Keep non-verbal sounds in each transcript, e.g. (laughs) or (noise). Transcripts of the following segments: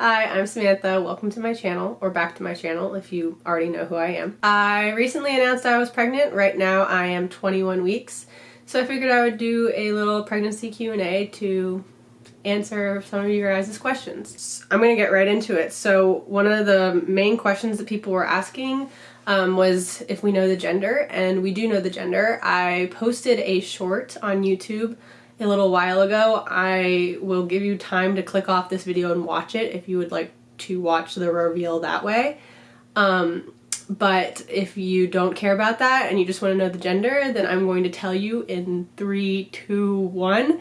Hi, I'm Samantha. Welcome to my channel, or back to my channel if you already know who I am. I recently announced I was pregnant. Right now I am 21 weeks, so I figured I would do a little pregnancy Q&A to answer some of you guys' questions. I'm gonna get right into it. So one of the main questions that people were asking um, was if we know the gender, and we do know the gender. I posted a short on YouTube a little while ago. I will give you time to click off this video and watch it if you would like to watch the reveal that way. Um, but if you don't care about that and you just want to know the gender, then I'm going to tell you in three, two, one,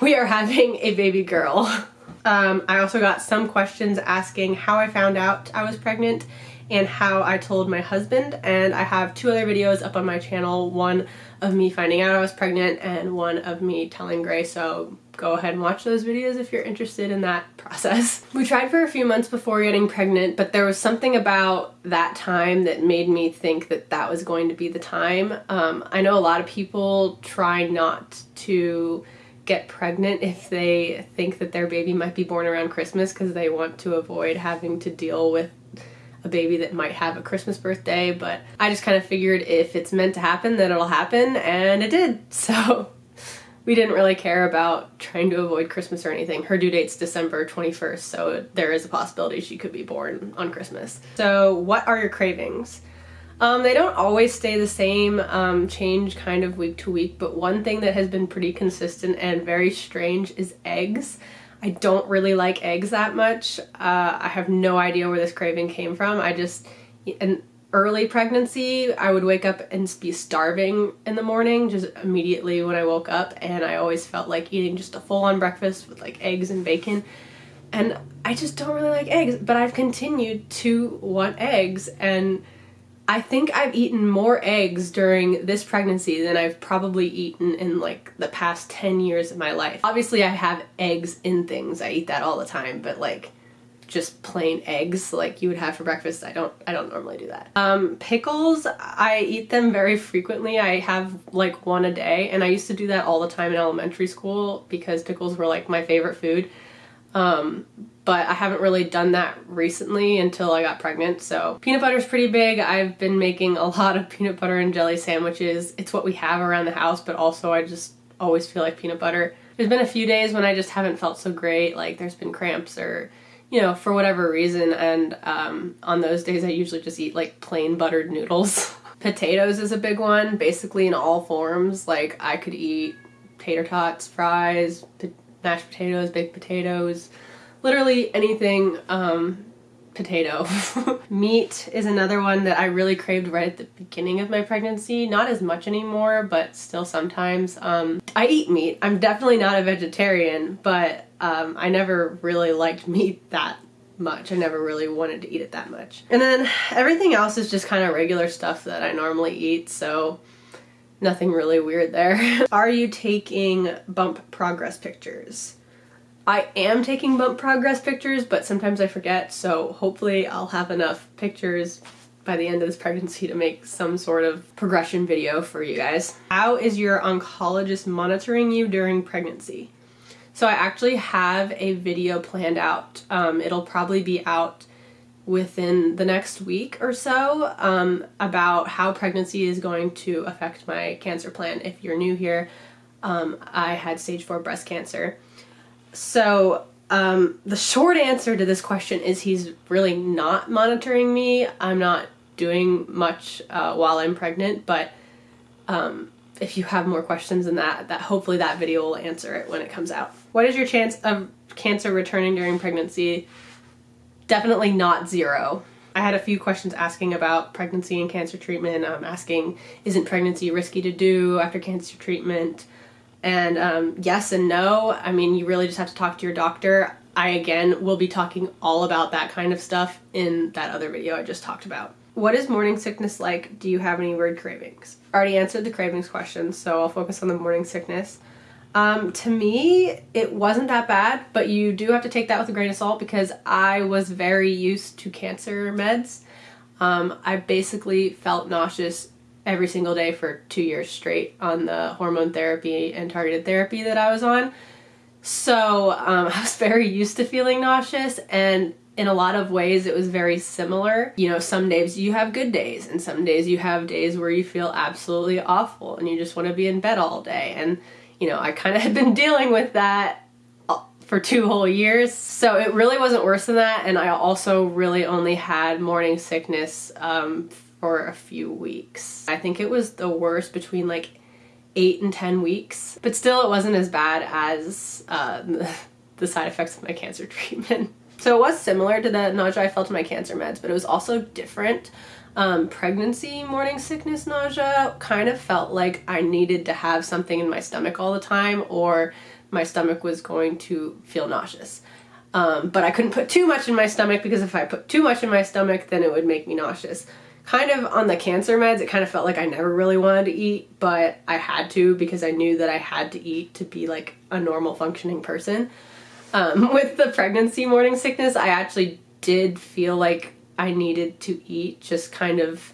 we are having a baby girl. (laughs) Um, I also got some questions asking how I found out I was pregnant and how I told my husband and I have two other videos up on my channel, one of me finding out I was pregnant and one of me telling Gray so go ahead and watch those videos if you're interested in that process. (laughs) We tried for a few months before getting pregnant but there was something about that time that made me think that that was going to be the time. Um, I know a lot of people try not to get pregnant if they think that their baby might be born around Christmas because they want to avoid having to deal with a baby that might have a Christmas birthday, but I just kind of figured if it's meant to happen, then it'll happen, and it did. (laughs) So we didn't really care about trying to avoid Christmas or anything. Her due date's December 21st, so there is a possibility she could be born on Christmas. So what are your cravings? Um, they don't always stay the same, um, change kind of week to week, but one thing that has been pretty consistent and very strange is eggs. I don't really like eggs that much. Uh, I have no idea where this craving came from. I just, an early pregnancy, I would wake up and be starving in the morning just immediately when I woke up and I always felt like eating just a full-on breakfast with like eggs and bacon and I just don't really like eggs but I've continued to want eggs and I think I've eaten more eggs during this pregnancy than I've probably eaten in like the past 10 years of my life. Obviously I have eggs in things, I eat that all the time, but like just plain eggs like you would have for breakfast, I don't I don't normally do that. Um, pickles, I eat them very frequently. I have like one a day and I used to do that all the time in elementary school because pickles were like my favorite food. Um, but I haven't really done that recently until I got pregnant. So peanut butter is pretty big. I've been making a lot of peanut butter and jelly sandwiches. It's what we have around the house, but also I just always feel like peanut butter. There's been a few days when I just haven't felt so great, like there's been cramps or you know, for whatever reason, and um, on those days I usually just eat like plain buttered noodles. (laughs) Potatoes is a big one, basically in all forms. Like I could eat tater tots, fries, mashed potatoes, baked potatoes, literally anything um, potato. (laughs) Meat is another one that I really craved right at the beginning of my pregnancy. Not as much anymore, but still sometimes. Um, I eat meat. I'm definitely not a vegetarian, but um, I never really liked meat that much. I never really wanted to eat it that much. And then everything else is just kind of regular stuff that I normally eat, so nothing really weird there. (laughs) Are you taking bump progress pictures? I am taking bump progress pictures, but sometimes I forget, so hopefully I'll have enough pictures by the end of this pregnancy to make some sort of progression video for you guys. How is your oncologist monitoring you during pregnancy? So I actually have a video planned out. Um, it'll probably be out within the next week or so um, about how pregnancy is going to affect my cancer plan. If you're new here, um, I had stage 4 breast cancer. So um, the short answer to this question is he's really not monitoring me. I'm not doing much uh, while I'm pregnant, but um, if you have more questions than that, that hopefully that video will answer it when it comes out. What is your chance of cancer returning during pregnancy? Definitely not zero. I had a few questions asking about pregnancy and cancer treatment, um, asking isn't pregnancy risky to do after cancer treatment? And um, yes and no. I mean, you really just have to talk to your doctor. I, again, will be talking all about that kind of stuff in that other video I just talked about. What is morning sickness like? Do you have any weird cravings? I already answered the cravings question, so I'll focus on the morning sickness. Um, to me, it wasn't that bad, but you do have to take that with a grain of salt because I was very used to cancer meds. Um, I basically felt nauseous every single day for two years straight on the hormone therapy and targeted therapy that I was on. So um, (laughs) I was very used to feeling nauseous and in a lot of ways it was very similar. You know, some days you have good days and some days you have days where you feel absolutely awful and you just want to be in bed all day. And, you know, I kind of (laughs) had been dealing with that for two whole years. So it really wasn't worse than that. And I also really only had morning sickness um, for a few weeks. I think it was the worst between like eight and 10 weeks, but still it wasn't as bad as uh, (laughs) the side effects of my cancer (laughs) treatment. So it was similar to the nausea I felt in my cancer meds, but it was also different. Um, pregnancy morning sickness nausea kind of felt like I needed to have something in my stomach all the time or my stomach was going to feel nauseous. Um, but I couldn't put too much in my stomach because if I put too much in my stomach, then it would make me nauseous. Kind of on the cancer meds, it kind of felt like I never really wanted to eat, but I had to because I knew that I had to eat to be like a normal functioning person. Um, (laughs) with the pregnancy morning sickness, I actually did feel like I needed to eat just kind of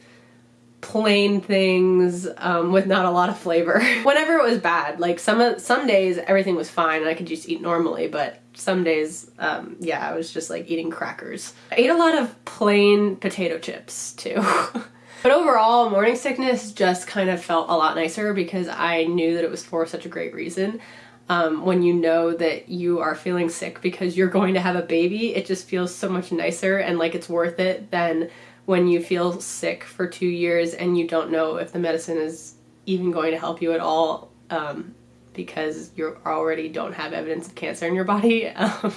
plain things um, with not a lot of flavor. (laughs) Whenever it was bad, like some some days everything was fine and I could just eat normally, but some days, um, yeah, I was just like eating crackers. I ate a lot of plain potato chips too. (laughs) but overall, morning sickness just kind of felt a lot nicer because I knew that it was for such a great reason um, when you know that you are feeling sick because you're going to have a baby, it just feels so much nicer and like it's worth it than when you feel sick for two years and you don't know if the medicine is even going to help you at all um, because you already don't have evidence of cancer in your body. (laughs) Um,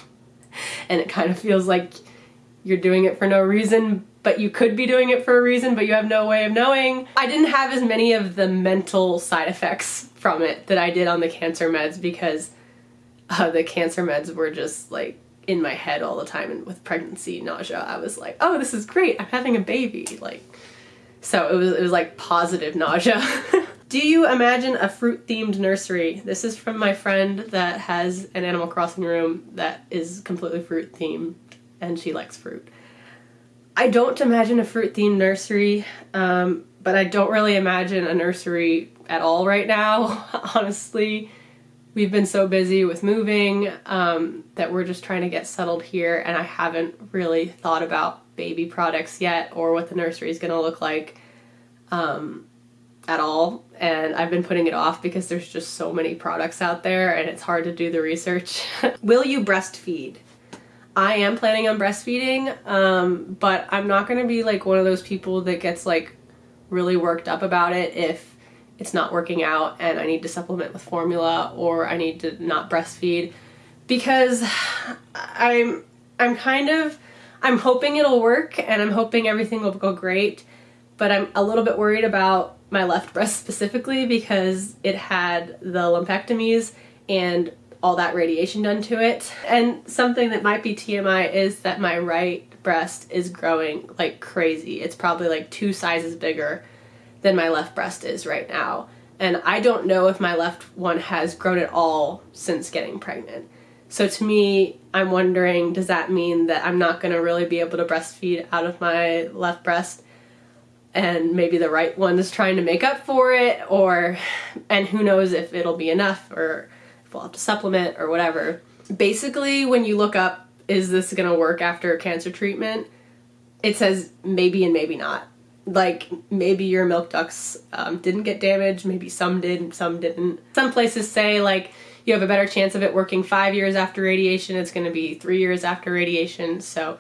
and it kind of feels like you're doing it for no reason, but you could be doing it for a reason, but you have no way of knowing. I didn't have as many of the mental side effects from it that I did on the cancer meds because uh, the cancer meds were just like in my head all the time and with pregnancy nausea I was like oh this is great. I'm having a baby like so it was it was like positive nausea. (laughs) Do you imagine a fruit themed nursery? This is from my friend that has an Animal Crossing room that is completely fruit themed and she likes fruit I don't imagine a fruit themed nursery um, but I don't really imagine a nursery at all right now, (laughs) honestly. We've been so busy with moving um, that we're just trying to get settled here, and I haven't really thought about baby products yet or what the nursery is going to look like um, at all. And I've been putting it off because there's just so many products out there and it's hard to do the research. (laughs) Will you breastfeed? I am planning on breastfeeding, um, but I'm not going to be like one of those people that gets like really worked up about it if it's not working out and I need to supplement with formula or I need to not breastfeed. Because I'm I'm kind of I'm hoping it'll work and I'm hoping everything will go great but I'm a little bit worried about my left breast specifically because it had the lumpectomies and all that radiation done to it and something that might be TMI is that my right breast is growing like crazy it's probably like two sizes bigger than my left breast is right now. And I don't know if my left one has grown at all since getting pregnant. So to me, I'm wondering, does that mean that I'm not going to really be able to breastfeed out of my left breast? And maybe the right one is trying to make up for it, or, and who knows if it'll be enough, or we'll have to supplement, or whatever. Basically, when you look up, is this to work after cancer treatment? It says maybe and maybe not like maybe your milk ducts um, didn't get damaged, maybe some did, some didn't. Some places say like you have a better chance of it working five years after radiation, it's to be three years after radiation, so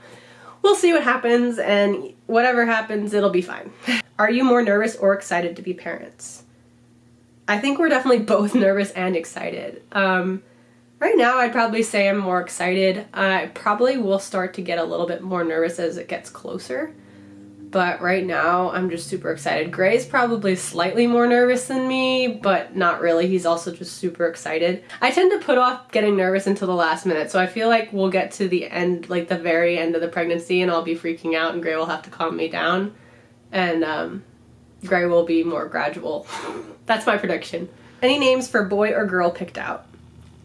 we'll see what happens and whatever happens, it'll be fine. (laughs) Are you more nervous or excited to be parents? I think we're definitely both (laughs) nervous and excited. Um, right now I'd probably say I'm more excited. I probably will start to get a little bit more nervous as it gets closer but right now I'm just super excited. Gray's probably slightly more nervous than me, but not really. He's also just super excited. I tend to put off getting nervous until the last minute, so I feel like we'll get to the end, like the very end of the pregnancy, and I'll be freaking out, and Gray will have to calm me down, and um, Gray will be more gradual. That's my prediction. Any names for boy or girl picked out?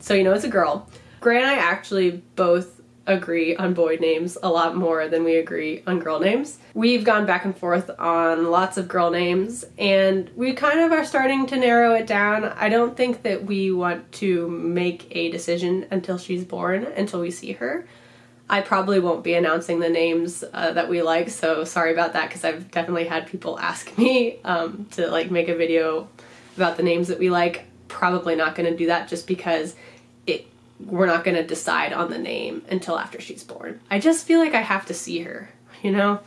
So you know it's a girl. Gray and I actually both agree on boy names a lot more than we agree on girl names. We've gone back and forth on lots of girl names and we kind of are starting to narrow it down. I don't think that we want to make a decision until she's born, until we see her. I probably won't be announcing the names uh, that we like, so sorry about that because I've definitely had people ask me um, to like make a video about the names that we like. Probably not going to do that just because it we're not going to decide on the name until after she's born. I just feel like I have to see her, you know,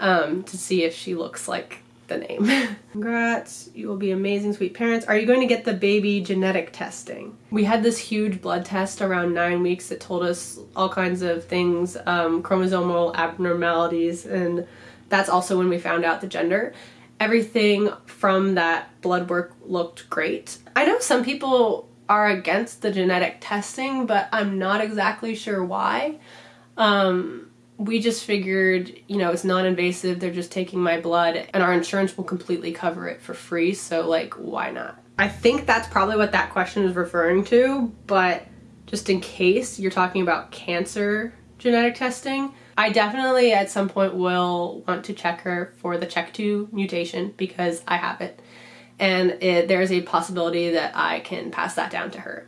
um, to see if she looks like the name. (laughs) Congrats, you will be amazing sweet parents. Are you going to get the baby genetic testing? We had this huge blood test around nine weeks that told us all kinds of things, um, chromosomal abnormalities, and that's also when we found out the gender. Everything from that blood work looked great. I know some people are against the genetic testing, but I'm not exactly sure why. Um, we just figured, you know, it's non-invasive, they're just taking my blood, and our insurance will completely cover it for free, so like, why not? I think that's probably what that question is referring to, but just in case you're talking about cancer genetic testing, I definitely at some point will want to check her for the CHEK2 mutation because I have it and it, there's a possibility that I can pass that down to her.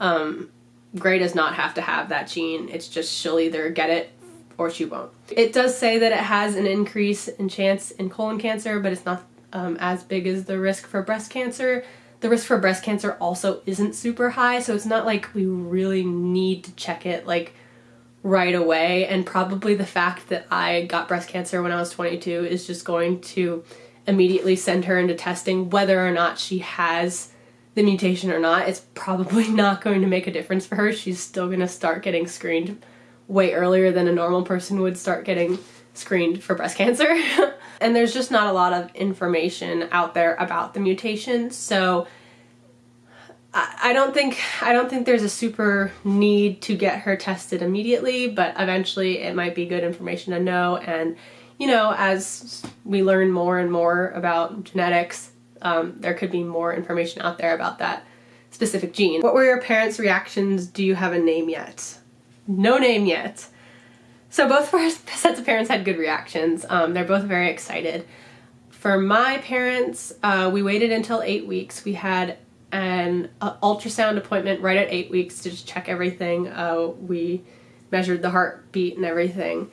Um, Gray does not have to have that gene. It's just she'll either get it or she won't. It does say that it has an increase in chance in colon cancer, but it's not um, as big as the risk for breast cancer. The risk for breast cancer also isn't super high, so it's not like we really need to check it like right away. And probably the fact that I got breast cancer when I was 22 is just going to immediately send her into testing whether or not she has the mutation or not. It's probably (laughs) not going to make a difference for her. She's still going to start getting screened way earlier than a normal person would start getting screened for breast cancer. (laughs) and there's just not a lot of information out there about the mutation. So I don't think I don't think there's a super need to get her tested immediately, but eventually it might be good information to know and you know, as we learn more and more about genetics, um, there could be more information out there about that specific gene. What were your parents' reactions? Do you have a name yet? No name yet. So both (laughs) sets of parents had good reactions. Um, they're both very excited. For my parents, uh, we waited until eight weeks. We had an uh, ultrasound appointment right at eight weeks to just check everything. Uh, we measured the heartbeat and everything.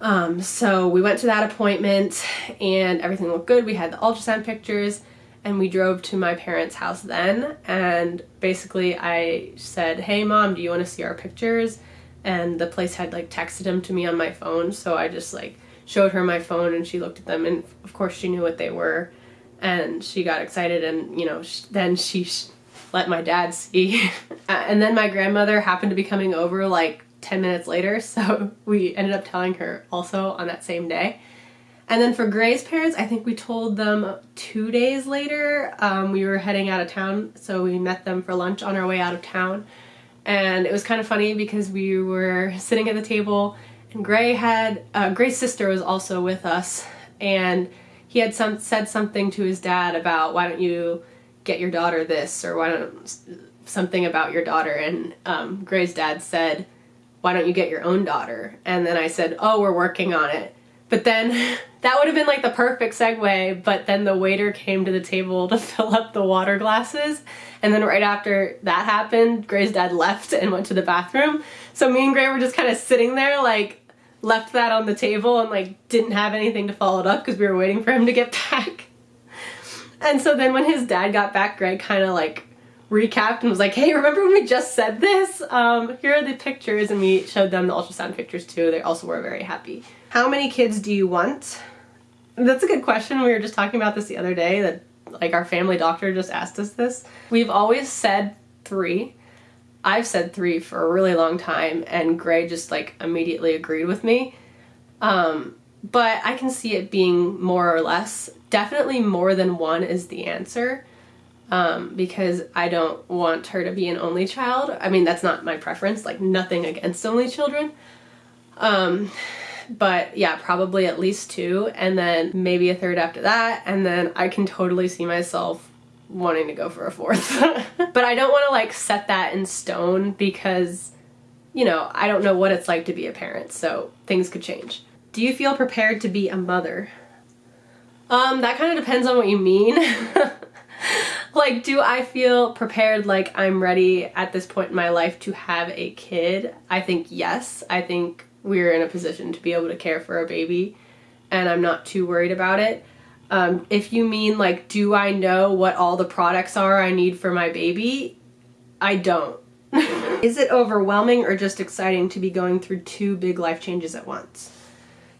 Um, so we went to that appointment and everything looked good. We had the ultrasound pictures and we drove to my parents' house then. And basically I said, hey mom, do you want to see our pictures? And the place had like texted them to me on my phone. So I just like showed her my phone and she looked at them and of course she knew what they were. And she got excited and, you know, sh then she let my dad see. (laughs) and then my grandmother happened to be coming over like 10 minutes later, (laughs) so we ended up telling her also on that same day. And then for Gray's parents, I think we told them two days later. Um, we were heading out of town, so we met them for lunch on our way out of town. And it was kind of funny because we were sitting at the table and Gray had, uh, Gray's sister was also with us and he had some said something to his dad about why don't you get your daughter this or why don't something about your daughter and um, Gray's dad said why don't you get your own daughter? And then I said, oh, we're working on it. But then (laughs) that would have been like the perfect segue, but then the waiter came to the table to (laughs) fill up the water glasses. And then right after that happened, Gray's dad left and went to the bathroom. So me and Gray were just kind of sitting there like left that on the table and like didn't have anything to follow it up because we were waiting for him to get (laughs) back. And so then when his dad got back, Gray kind of like recapped and was like, hey, remember when we just said this? Um, here are the pictures and we showed them the ultrasound pictures too. They also were very happy. How many kids do you want? That's a good question. We were just talking about this the other day that like our family doctor just asked us this. We've always said three. I've said three for a really long time and Gray just like immediately agreed with me. Um, but I can see it being more or less. Definitely more than one is the answer um, because I don't want her to be an only child. I mean, that's not my preference, like nothing against only children. Um, but yeah, probably at least two and then maybe a third after that. And then I can totally see myself wanting to go for a fourth. (laughs) but I don't want to like set that in stone because you know, I don't know what it's like to be a parent, so things could change. Do you feel prepared to be a mother? Um, that kind of depends on what you mean. (laughs) like, do I feel prepared like I'm ready at this point in my life to have a kid? I think yes. I think we're in a position to be able to care for a baby and I'm not too worried about it. Um, if you mean like, do I know what all the products are I need for my baby? I don't. (laughs) Is it overwhelming or just exciting to be going through two big life changes at once?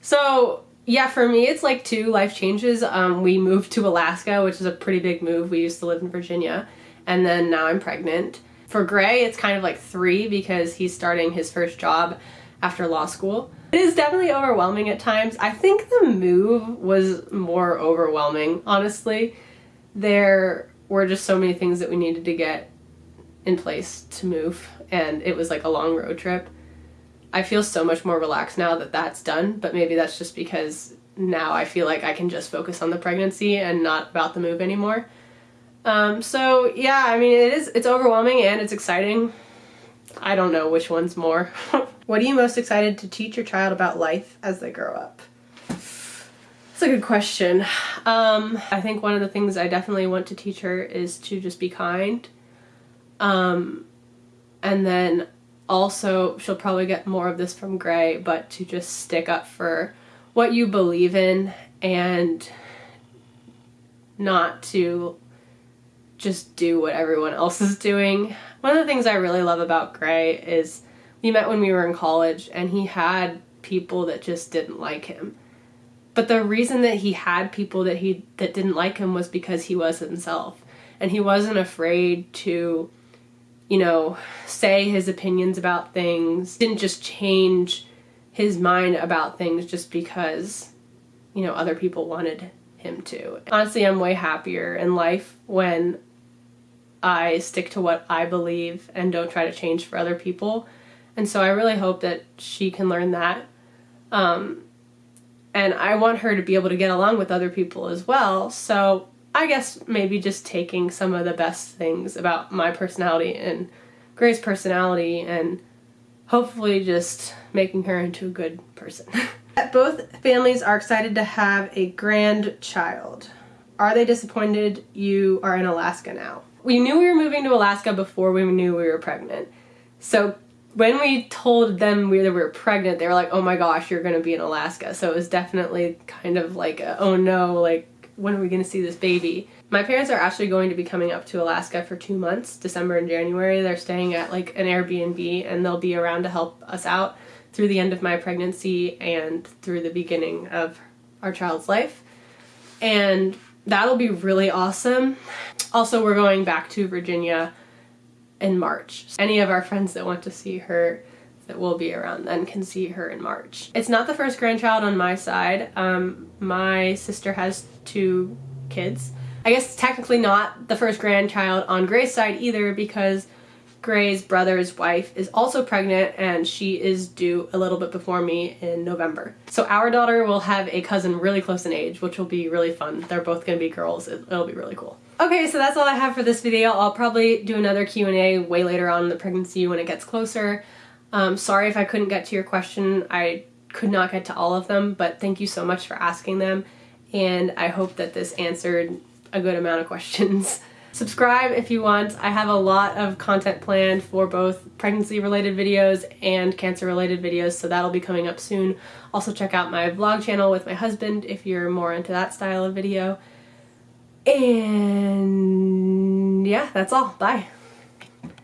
So yeah, for me it's like two life changes. Um, we moved to Alaska, which is a pretty big move. We used to live in Virginia and then now I'm pregnant. For Gray, it's kind of like three because he's starting his first job after law school. It is definitely overwhelming at times. I think the move was more overwhelming, honestly. There were just so many things that we needed to get in place to move, and it was like a long road trip. I feel so much more relaxed now that that's done, but maybe that's just because now I feel like I can just focus on the pregnancy and not about the move anymore. Um, so yeah, I mean, it is, it's overwhelming and it's exciting. I don't know which one's more. (laughs) what are you most excited to teach your child about life as they grow up? That's a good question. Um, I think one of the things I definitely want to teach her is to just be kind. Um, and then also, she'll probably get more of this from Gray, but to just stick up for what you believe in and not to just do what everyone else is doing. One of the things I really love about Gray is we met when we were in college and he had people that just didn't like him. But the reason that he had people that he that didn't like him was because he was himself. And he wasn't afraid to you know, say his opinions about things. Didn't just change his mind about things just because, you know, other people wanted him to. Honestly, I'm way happier in life when I stick to what I believe and don't try to change for other people. And so I really hope that she can learn that. Um, and I want her to be able to get along with other people as well. So I guess maybe just taking some of the best things about my personality and Gray's personality and hopefully just making her into a good person. (laughs) Both families are excited to have a grandchild. Are they disappointed you are in Alaska now? we knew we were moving to Alaska before we knew we were pregnant. So when we told them we, we were pregnant, they were like, oh my gosh, you're going to be in Alaska. So it was definitely kind of like, a, oh no, like, when are we going to see this baby? My parents are actually going to be coming up to Alaska for two months, December and January. They're staying at like an Airbnb and they'll be around to help us out through the end of my pregnancy and through the beginning of our child's life. And that'll be really awesome. Also, we're going back to Virginia in March. Any of our friends that want to see her that will be around then can see her in March. It's not the first grandchild on my side. Um, my sister has two kids. I guess technically not the first grandchild on Gray's side either because Gray's brother's wife is also pregnant and she is due a little bit before me in November. So our daughter will have a cousin really close in age, which will be really fun. They're both going to be girls. It'll be really cool. Okay, so that's all I have for this video. I'll probably do another Q&A way later on in the pregnancy when it gets closer. Um, sorry if I couldn't get to your question. I could not get to all of them, but thank you so much for asking them. And I hope that this answered a good amount of (laughs) questions. Subscribe if you want. I have a lot of content planned for both pregnancy related videos and cancer related videos, so that'll be coming up soon. Also check out my vlog channel with my husband if you're more into that style of video. And yeah, that's all. Bye.